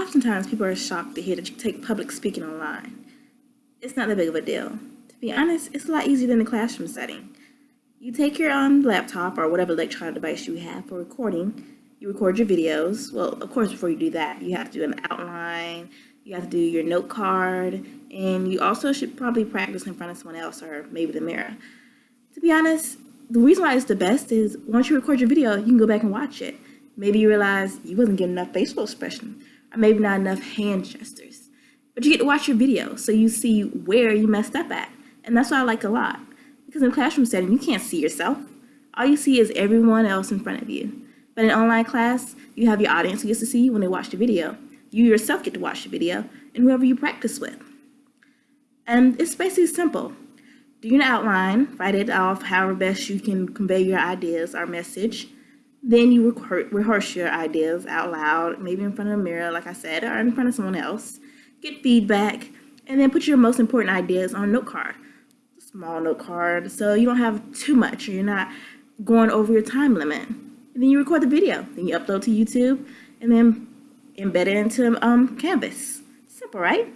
Oftentimes, people are shocked to hear that you take public speaking online. It's not that big of a deal. To be honest, it's a lot easier than the classroom setting. You take your um, laptop or whatever electronic device you have for recording. You record your videos. Well, of course, before you do that, you have to do an outline, you have to do your note card, and you also should probably practice in front of someone else or maybe the mirror. To be honest, the reason why it's the best is once you record your video, you can go back and watch it. Maybe you realize you wasn't getting enough facial expression, maybe not enough hand gestures. But you get to watch your video, so you see where you messed up at. And that's what I like a lot. Because in classroom setting, you can't see yourself. All you see is everyone else in front of you. But in online class, you have your audience who gets to see you when they watch the video. You yourself get to watch the video, and whoever you practice with. And it's basically simple. Do your outline, write it off however best you can convey your ideas or message. Then you rehearse your ideas out loud, maybe in front of a mirror, like I said, or in front of someone else. Get feedback, and then put your most important ideas on a note card. A small note card, so you don't have too much, or you're not going over your time limit. And then you record the video, then you upload to YouTube, and then embed it into um, Canvas. Simple, right?